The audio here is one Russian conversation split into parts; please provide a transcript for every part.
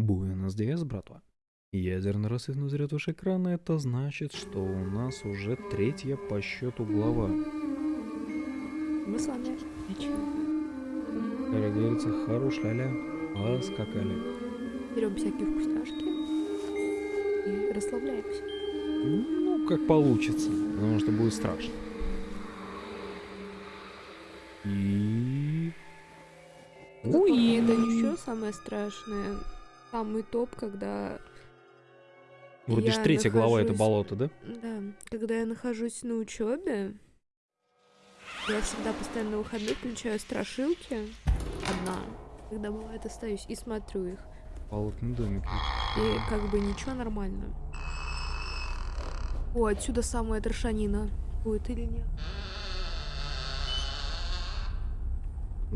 Буэнос Диас, братва. Ядерный рассвет взрет ваш экран, это значит, что у нас уже третья по счету глава. Мы с вами. Как говорится, хорош ля-ля, поскакали. Берем всякие вкусняшки и расслабляемся. Ну, как получится, потому что будет страшно. И... И это еще самое страшное. Самый топ, когда Вроде я ж третья глава это нахожусь- болото, да? Да, когда я нахожусь на учебе, я всегда постоянно на выходных включаю страшилки. Одна. Когда бывает остаюсь и смотрю их. Болотный домик. И как бы ничего нормально. О, отсюда самая трешанина. Будет или нет?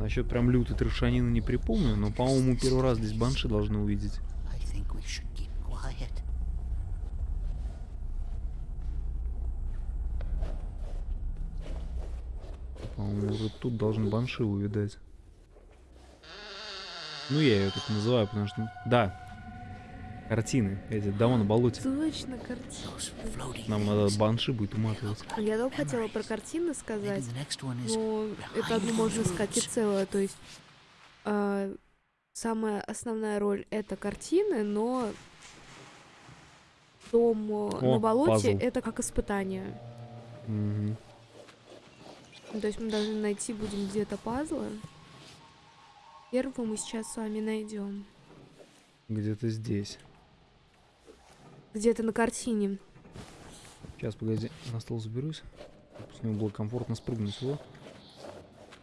Насчет прям лютой трешанины не припомню, но, по-моему, первый раз здесь банши должны увидеть. По-моему, вот тут должен банши увидать. Ну, я ее так называю, потому что... Да. Картины. Эти дома на болоте. Точно, floating Нам надо банши будет уматывать. Я только хотела про картины сказать. Но это одно можно сказать и целое. То есть а, самая основная роль это картины, но дом э, О, на болоте пазл. это как испытание. Ну, То есть мы должны найти будем где-то пазлы. Первого мы сейчас с вами найдем. Где-то здесь. Где-то на картине. Сейчас, погоди, на стол заберусь. С него было комфортно спрыгнуть. Вот.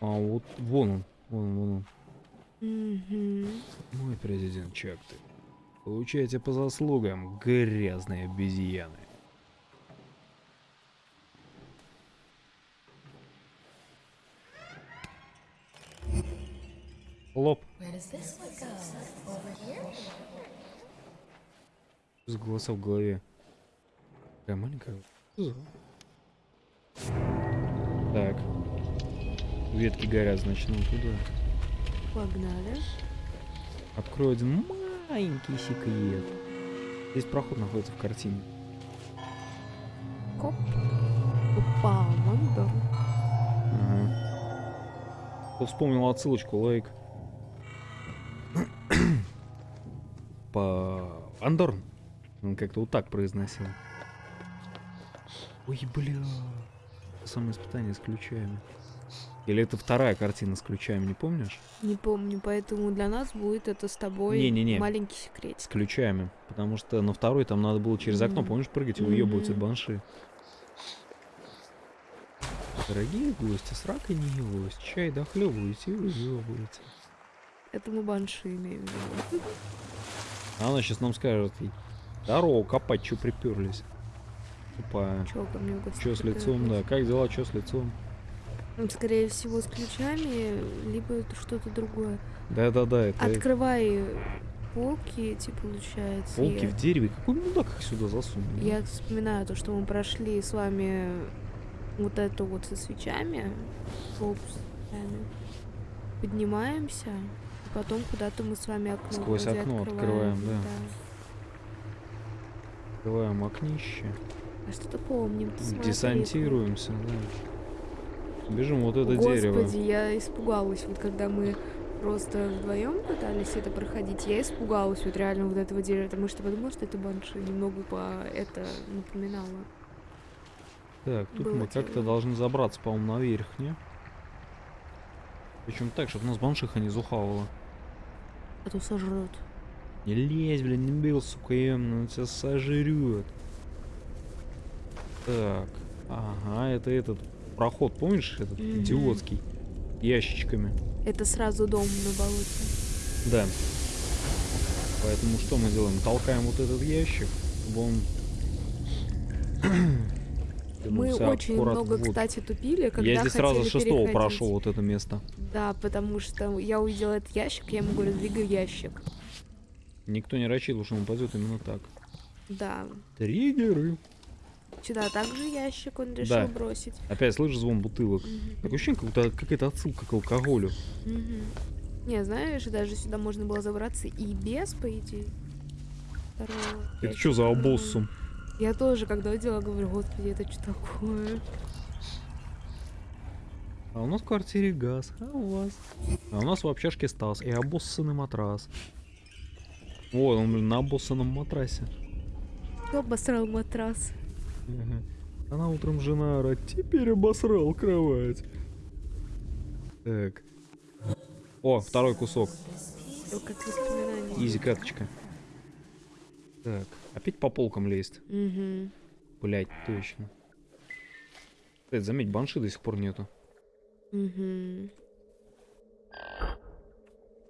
А вот, вон он. Вон он, вон он. Мгм. Мой президент Чакты. Получайте по заслугам, грязные обезьяны. Лоб. С голоса в голове. Такая маленькая. За- Так. Ветки горят, значит, нам туда. Погнали. Открою один маленький секрет. Здесь проход находится в картине. Коп. Опа, мандор. Ага. Кто вспомнил отсылочку, лайк. По Андорн. Он как-то вот так произносил. Ой, бля. Самое испытание с ключами. Или это вторая картина с ключами, не помнишь? Не помню, поэтому для нас будет это с тобой Не-не-не. маленький С секретик. ключами. Потому что на второй там надо было через окно, Мгм. помнишь, прыгать и уебываться от Мгм. банши. Дорогие гости, с ракой не елось. Чай дохлебываете и уебываете. Это мы банши имеем в виду. А она сейчас нам скажет, здорово, копать, чё приперлись. Ко мне гости Чё с лицом, да. Как дела, чё с лицом? Ну, Скорее всего, с ключами, либо что-то другое. Да-да-да, это Открывай полки эти, получается. полки Я- в дереве. Какой мудак их сюда засунул? Я вспоминаю то, что мы прошли с вами вот это вот со свечами. Свечами. Поднимаемся. И потом куда-то мы с вами окно Сквозь окно открываем, да. да. Открываем окнище. А что-то помним. Десантируемся, да. Бежим вот это Господи, дерево. я испугалась, вот когда мы просто вдвоем пытались это проходить, я испугалась вот реально вот этого дерева, потому что подумала, что это банши немного по это напоминало. Так, тут было мы как-то должны забраться, по-моему, наверх, не? Причем так, чтобы нас баншиха не зухавала. А то сожрут. Не лезь, блин, не бил, сука, он тебя сожрет. Так, ага, это этот проход, помнишь, этот Мгм. идиотский, ящичками. Это сразу дом на болоте. Да. Поэтому что мы делаем? Толкаем вот этот ящик, чтобы он... Мы очень много, в воду. кстати, тупили, когда Я здесь сразу шестого переходить. прошел вот это место. Да, потому что я увидела этот ящик, я ему говорю, двигай ящик. Никто не рассчитывал, что он упадет именно так. Да. Триггеры. Сюда также ящик он решил Да. бросить. Опять слышишь звон бутылок. Мгм. Такое ощущение, как будто какая-то отсылка к алкоголю. Мгм. Не, знаешь, даже сюда можно было забраться и без, по идее. Второго. Это что за обоссум? Я тоже, когда видела, говорю, господи, это что такое? А у нас в квартире газ, а у вас? А у нас в общажке Стас и обоссанный матрас. Вот он, блин, на обоссанном матрасе. Кто обосрал матрас? Ага. Она утром жена орать, теперь обосрал кровать. Так. О, второй кусок. Как. Изи каточка. Так, опять по полкам лезть. Угу. Блять, точно. Кстати, заметь, банши до сих пор нету. Угу.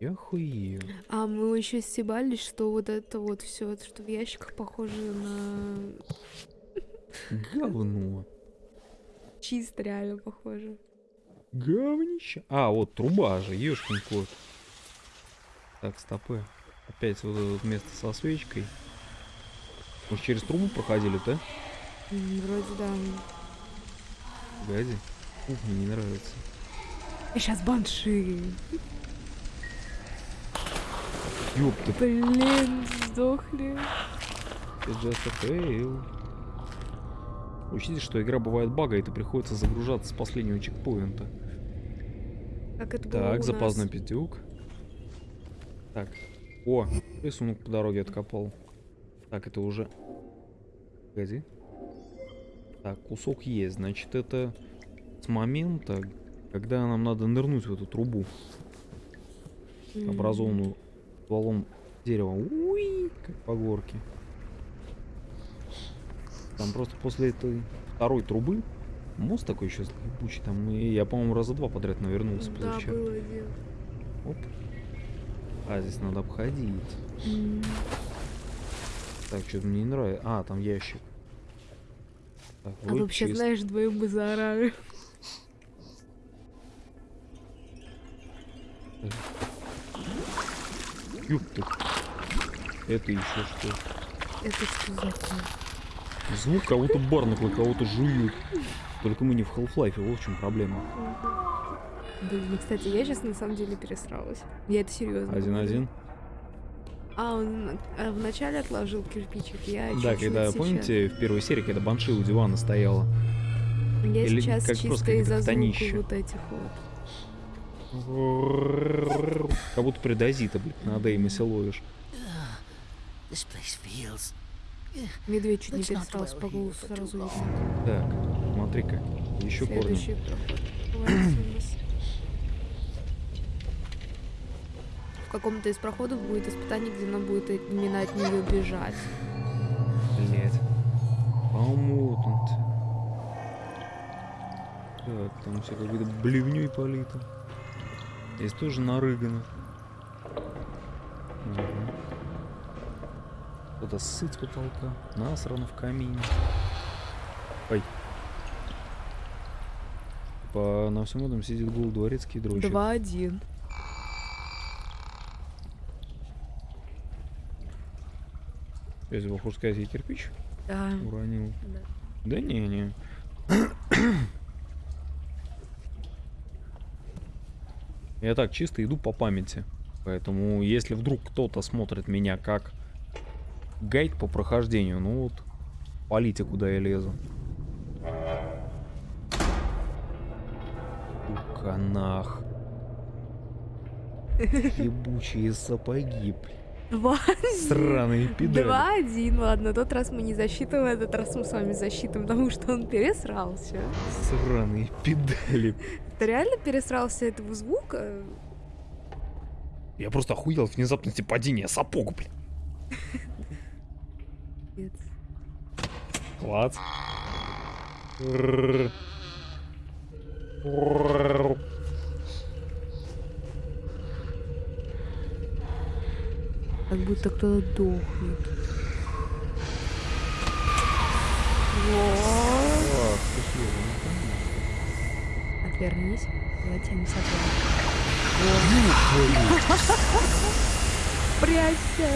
Я охуею. А мы еще стебались, что вот это вот все, что в ящиках похоже на Говно. чисто реально похоже. Говнище. А, вот труба же, ешкин кот. Так, стопы. Опять вот это место со свечкой. Может, через трубу проходили, да? М, Вроде да. Погоди. Ух, мне не нравится. И сейчас банши. Ёпта, Блин, сдохли. Учтите, что игра бывает багает и приходится загружаться с последнего чекпоинта. Как это было Так, у запасной нас. пятюк. Так. О, рисунок по дороге откопал. Так, это уже... Погоди. Так, кусок есть. Значит, это с момента, когда нам надо нырнуть в эту трубу, образованную стволом дерева. Уи, как по горке. Там просто после этой второй трубы мост такой еще ебучий. Там и я, по-моему, раза два подряд навернулся Да, позавчера. было дело. Оп. А, здесь надо обходить. М. Так, что-то мне не нравится. А, там ящик. Так, А вообще, знаешь, вдвоем бы заорали. Ёпта. Это еще что? Это что за? Звук кого-то барнакла, кого-то жуют. Только мы не в Half-Life, вот в чем проблема. Блин, кстати, я сейчас на самом деле пересралась. Я это серьезно. Один-один. А, он а, вначале отложил кирпичик, я Да, чуть-чуть когда, сейчас. помните, в первой серии, когда Банши у дивана стояла. Я или сейчас как чисто из-за звука вот этих вот. Как будто предозита, блядь, на Деймосе ловишь. Медведь чуть не Let's not пересрался dwell по here голосу for too сразу. видно. Так, смотри-ка. Еще корни. В каком-то из проходов будет испытание, где нам будет именно от нее бежать. Блять. Помутнут. Так, там все какой-то блевней полито. Здесь тоже нарыгано. Кто-то сыт с потолка. Насрано в камине. Ой. По, на всем этом сидит гул дворецкий дрочит. Два-один. Если бы, хочешь сказать, я кирпич Да. уронил. да. Да не, не. Я так чисто иду по памяти. Поэтому, если вдруг кто-то смотрит меня как гайд по прохождению, ну вот, полите, куда я лезу. Канах. Ебучие сапоги, блин. Два. Сраные педали. Два-один. Ладно, тот раз мы не засчитываем, этот раз мы с вами засчитываем, потому что он пересрался. Сраные педали. Ты реально пересрался этого звука? Я просто охуел от внезапности падения сапог, блин. Нет. Клац. Как будто кто-то дохнет. Вот. Ты. Отвернись. Я тебя не согласна. Прячься.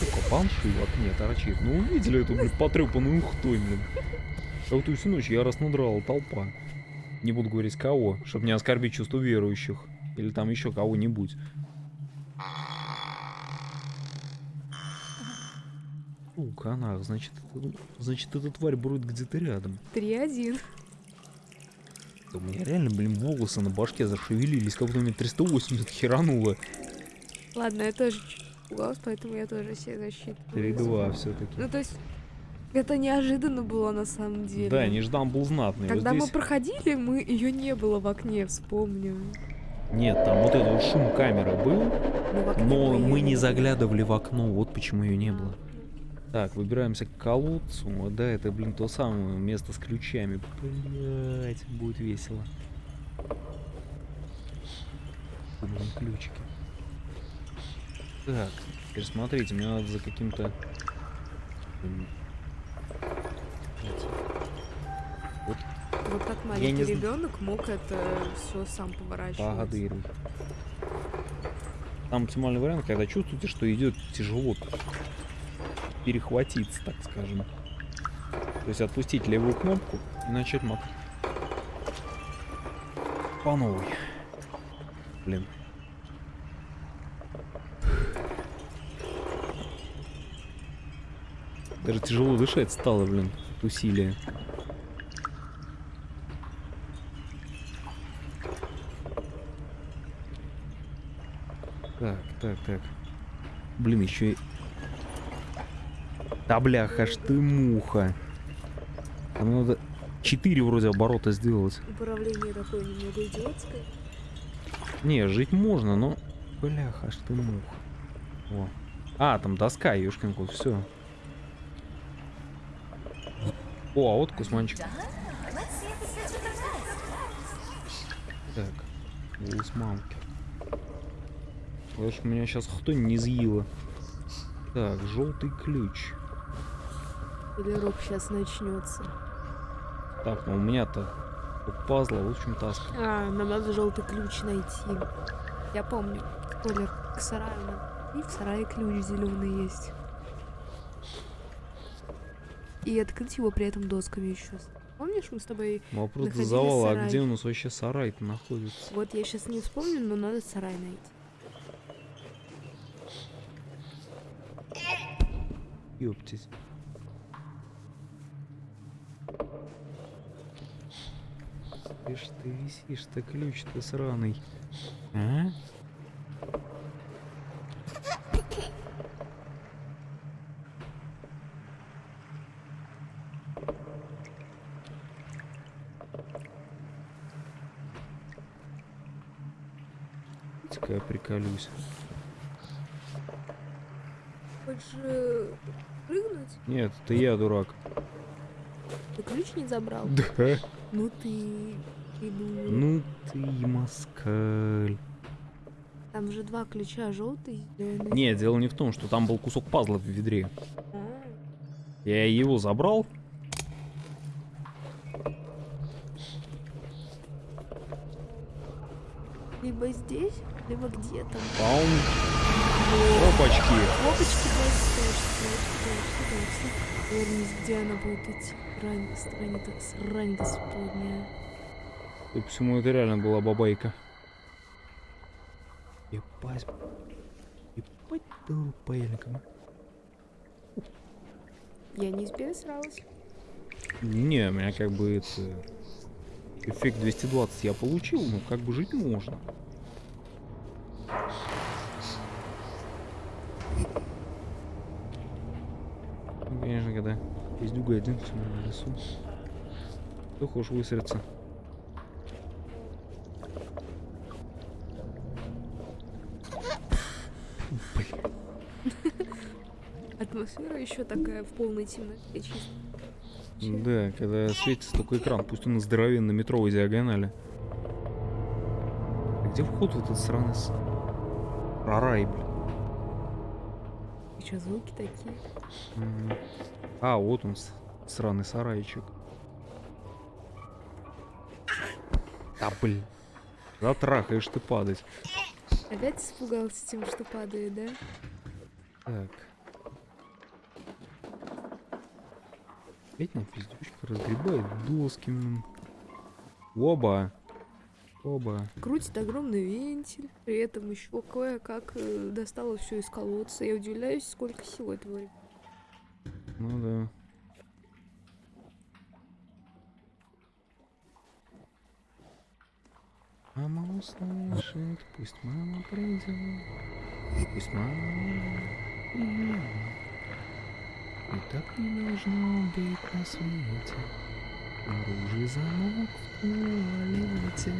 Сука, банши в окне торчит. Ну увидели эту, блин, потрепанную ухтой, блин. А вот всю ночь яростно драла толпа. Не буду говорить кого, чтобы не оскорбить чувство верующих. Или там еще кого-нибудь. Ну, канах, значит, значит, эта тварь бродит где-то рядом. 3-1. Да У меня реально, блин, волосы на башке зашевелились, как будто мне 380 херануло. Ладно, я тоже пугалась, поэтому я тоже себе защиту. 3-2 все-таки. Ну, то есть, это неожиданно было на самом деле. Да, Неждан был знатный. Вот Когда мы здесь- проходили, мы ее не было в окне, вспомню. Нет, там вот этот вот шум камеры был, Ну, в окне но мы не заглядывали в окно, вот почему ее не было. Так, выбираемся к колодцу. Да, это, блин, то самое место с ключами. Блять, будет весело. Блин, ключики. Так, теперь смотрите, мне надо за каким-то... Вот, Вот не маленький зн- ребенок мог это все сам поворачивать. Погодырь. Там оптимальный вариант, когда чувствуете, что идет тяжело перехватиться, так скажем. То есть отпустить левую кнопку и начать мат. По новой. Блин. Даже тяжело дышать стало, блин, от усилия. Так, так, так. Блин, еще и... Да бляха, ж ты муха. Там надо 4 вроде оборота сделать. Управление такое немного идиотское. Не, жить можно, но... Бляха, аж ты муха. О. А, там доска, ёшкин кот, все. О, а вот кусманчик. Так, голос мамки. Лучше меня сейчас кто не съела. Так, желтый ключ. Или рок сейчас начнется. Так, ну у меня-то пазла, в общем таска. А, нам надо желтый ключ найти. Я помню. Спойлер, к сараю. И в сарае ключ зеленый есть. И открыть его при этом досками еще. Помнишь, мы с тобой... Вопрос до Находили завала, а где у нас вообще сарай-то находится? Вот я сейчас не вспомню, но надо сарай найти. Ёптись. Ишь ты висишь, ты ключ ты сраный. А? Давайте-ка я приколюсь. Хочешь э, прыгнуть? Нет, это я дурак. Ты ключ не забрал? Да. Ну ты... Ну ты москаль. Там же два ключа, желтый. Нет, дело не в том, что там был кусок пазла в ведре. А, Я его забрал. Либо здесь, либо где там. Паун. Опачки. Просто Вернись, где она будет идти. Рань, срань, это- срань господня. И почему это реально была бабайка? Ебать. Ебать дуру паяльником. Я не сралась. Не, у меня как бы это... Эффект 220 я получил, но как бы жить можно. Ну, конечно, когда есть дуга один в лесу. Кто хочешь высраться? Атмосфера еще такая в полной темноте чисто. Да, когда светится только экран, пусть он здоровенный метровой диагонали. А где вход в этот сраный с... Рарай, блин? И что, звуки такие? А, вот он, сраный сарайчик. Да, блин. Затрахаешь ты падать. Опять испугался тем, что падает, да? Так. Опять на пиздючка разгребает доски. Оба. Оба. Крутит огромный вентиль, при этом еще кое-как э, достала все из колодца. Я удивляюсь, сколько сил этого. Ну да. Мама услышит, пусть мама придет, пусть мама придет. И так не должно быть на свете. Оружие замок в туалете.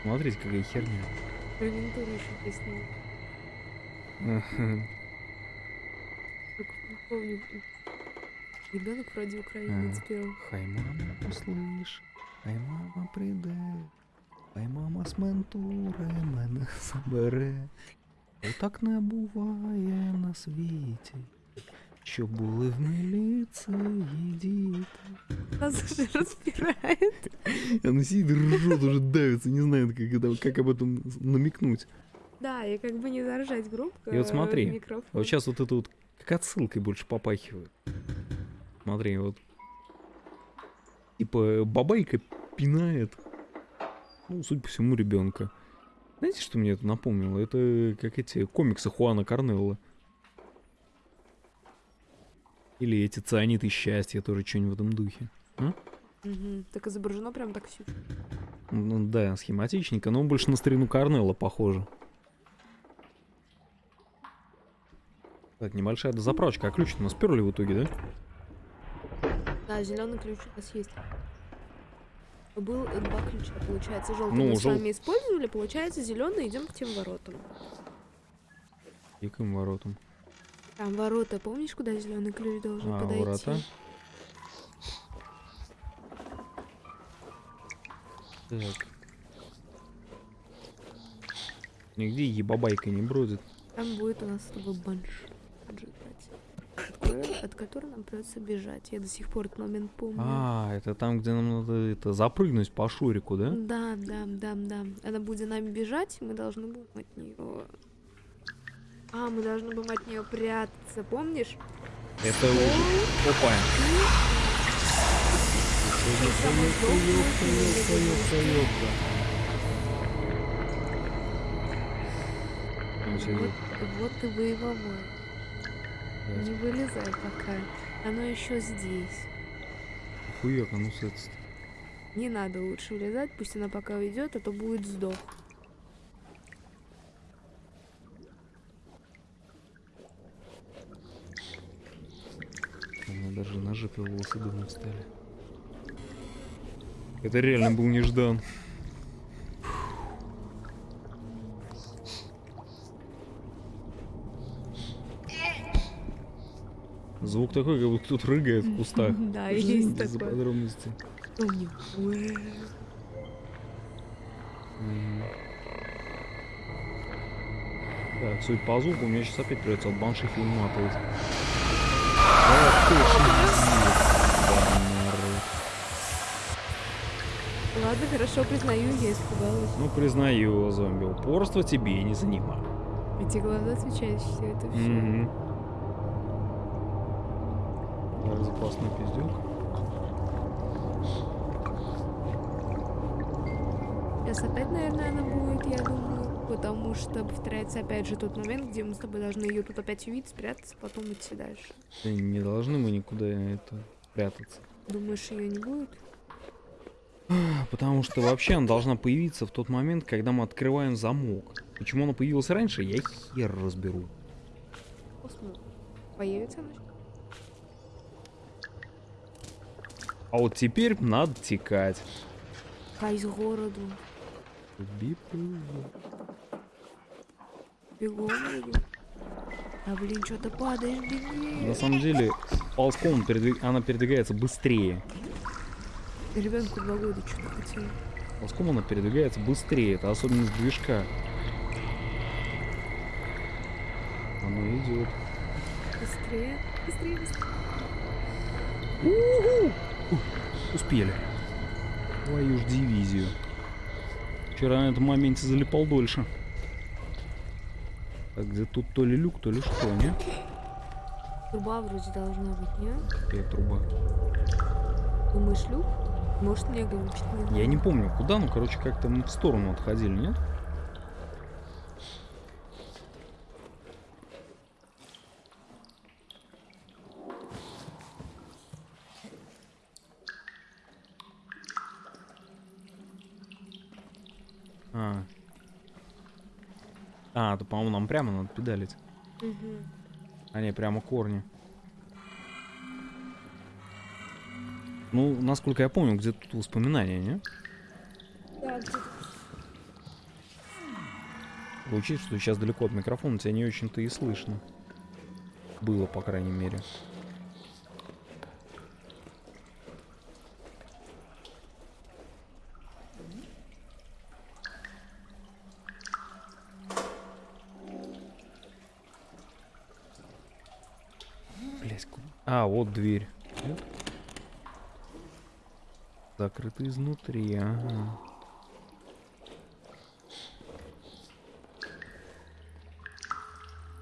Смотрите, какая херня. Гарнитуру еще. Только не помню. Ребенок вроде украинец пел. Хай мама услиш, хай мама прийде, хай мама з ментури мене забере. Отак не буває на світі, що були в міліції діти. Нас уже распирает. Она сидит и ржет, уже давится, не знает, как, это, как об этом намекнуть. Да, и как бы не заржать громко. И вот смотри, в микрофон. А вот сейчас вот это вот как отсылкой больше попахивает. Смотри, вот. Типа бабайка пинает. Ну, судя по всему, ребенка. Знаете, что мне это напомнило? Это как эти комиксы Хуана Корнелла. Или эти цианиты счастья, тоже что-нибудь в этом духе. Мгм. Так изображено прям так все. Ну да, схематичненько, но больше на старину Корнелла похоже. Так, небольшая дозаправочка. А ключ мы сперли в итоге, да? Да, зеленый ключ у нас есть. Был два ключа, получается, желтый Ну, мы с жел- вами использовали, получается, зеленый идем к тем воротам. И к им воротам. Там ворота, помнишь, куда зеленый ключ должен А, подойти? ворота. Так. Нигде ебабайка не бродит. Там будет у нас с тобой банш. От которой- От которой нам придется бежать. Я до сих пор этот момент помню. А, это там, где нам надо это запрыгнуть по шурику, да? Да, да, да, да. Она будет за нами бежать, мы должны будем от нее. А, мы должны будем от нее прятаться, помнишь? Это уже... Опа. Вот, вот и боевое. Не вылезай пока. Оно еще здесь. Хуяк, с этой стороны. Не надо лучше влезать, пусть она пока уйдет, а то будет сдох. Меня даже на жопе волосы дымом стали. Это реально был неждан. Звук такой, как будто кто-то рыгает в кустах. Да, есть за такое. подробности. Помню. М. Так, судя по звуку, мне сейчас опять придется от банши идиот, банары. Ладно, хорошо, признаю, я испугалась. Ну, признаю, зомби, упорство тебе не занимало. Эти глаза отвечают это все. Запасной пиздюк. Сейчас опять, наверное, она будет, я думаю. Потому что повторяется опять же тот момент, где мы с тобой должны ее тут опять увидеть, спрятаться, потом идти дальше. Да Не должны мы никуда это прятаться. Думаешь, ее не будет? Потому что вообще она должна появиться в тот момент, когда мы открываем замок. Почему она появилась раньше, я хер разберу. Появится она? А вот теперь надо текать. Хай с городу. Бип-бип. Бегом. А блин, что-то падаешь, беги. На самом деле, ползком передвиг- она передвигается быстрее. Ребенку два года что-то хотел. Ползком она передвигается быстрее. Это особенность движка. Оно идет. Быстрее, быстрее, быстрее. Успели. Твою ж дивизию. Вчера на этом моменте залипал дольше. Так, где тут то ли люк, то ли что, не? Труба вроде должна быть, нет? Какая труба? Думаешь, люк? Может, мне глючит? Не Я не помню, куда, ну, короче, как-то мы в сторону отходили, нет? А, то, по-моему, нам прямо надо педалить. Мгм. А не, прямо корни. Ну, насколько я помню, где тут воспоминания, не? Да, где-то Учить, что сейчас далеко от микрофона, тебя не очень-то и слышно. Было, по крайней мере. А, вот дверь. Нет? Закрыта изнутри, ага.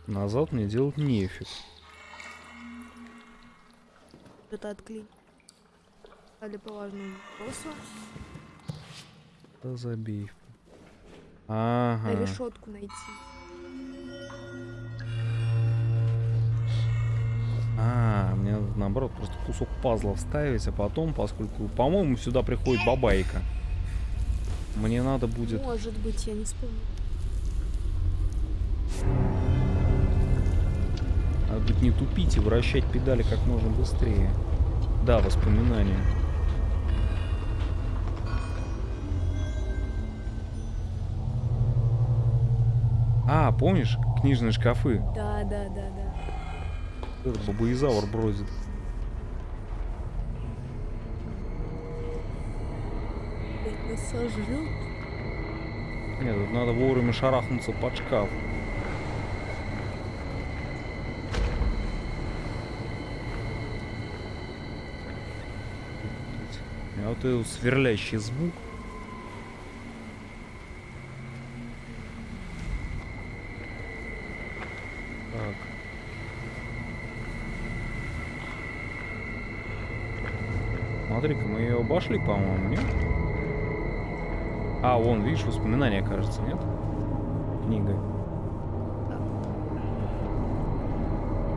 Назад мне делать нефиг. что-то отклеить. Дали по важному вопросу. Да забей. Ага. решетку найти. Мне надо наоборот просто кусок пазла вставить, а потом, поскольку, по-моему, сюда приходит бабайка. Мне надо будет... Может быть, я не вспомню. Надо будет не тупить и вращать педали как можно быстрее. Да, воспоминания. А, помнишь книжные шкафы? Да, да, да, да. Этот бабоизавр бродит. Нас сожрет. Нет, тут надо вовремя шарахнуться под шкаф. А вот этот сверлящий звук. Так. Смотри-ка, мы ее обошли, по-моему, нет? А, вон, видишь, воспоминания, кажется, нет? Книга.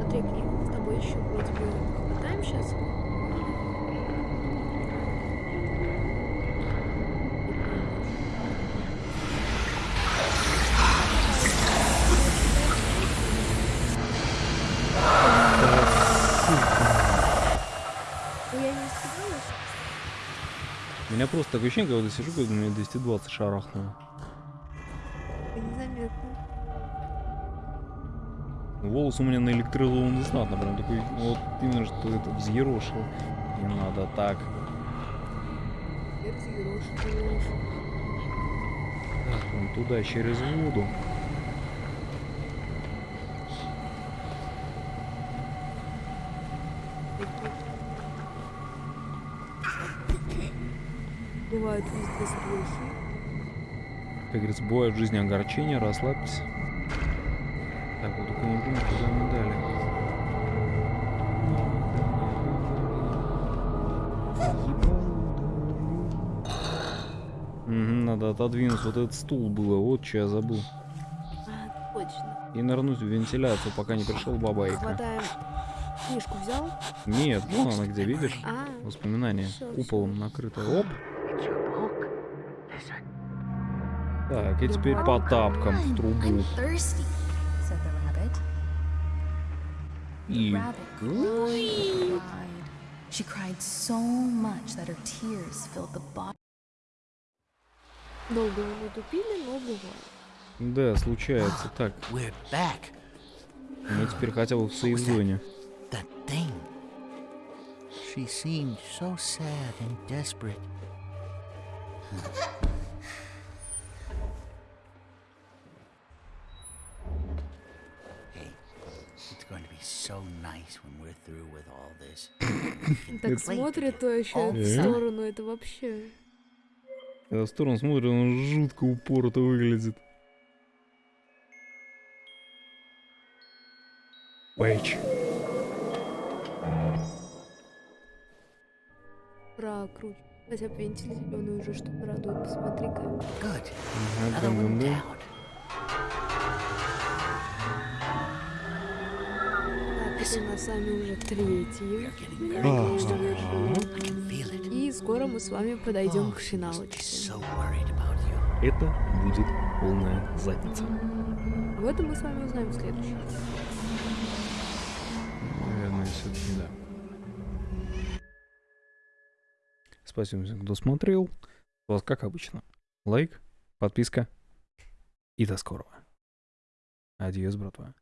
Смотри, с тобой еще вроде бы хватаем сейчас. Ну, я не испугалась. У меня просто такое ощущение, когда я сижу, когда мне 220 шарахнуло. Незаметно. Волос у меня наэлектризован знатно, прям такой, вот именно что это взъерошил. Не надо так. Теперь взъерошь, Так, вон туда, через воду. Бывают везде строхи. Как говорится, бывают в жизни огорчения, расслабьтесь. Так, вот только не куда мы дали. Надо отодвинуть вот этот стул было, вот что я забыл. А, точно. И нырнуть в вентиляцию, пока не пришел бабайка. Хватаем. Книжку взял? Нет, вон она где, видишь? А, Воспоминания. Всё, Куполом накрытая. Оп. Так, и теперь по тапкам в трубу. И... She cried so much that her tears filled the bottom. долго мы тупили, но бывает. Да, случается. Так, We're back. мы теперь хотя бы в сейф-зоне. That thing. She seemed so sad and desperate. Так смотрит то еще в сторону, это вообще... Когда в сторону смотрит, он жутко упорото выглядит. Пейдж. Прокручивай. Хотя бы вентиль зеленый уже что-то радует, посмотри-ка. Good. У нас с вами уже it. И скоро мы с вами подойдем Oh, к финалочке. about you. это будет полная задница. Об этом мы с вами узнаем в следующем. Наверное, все-таки да. Спасибо всем, кто смотрел. С вас, как обычно, лайк, подписка и до скорого. Адьос, братва.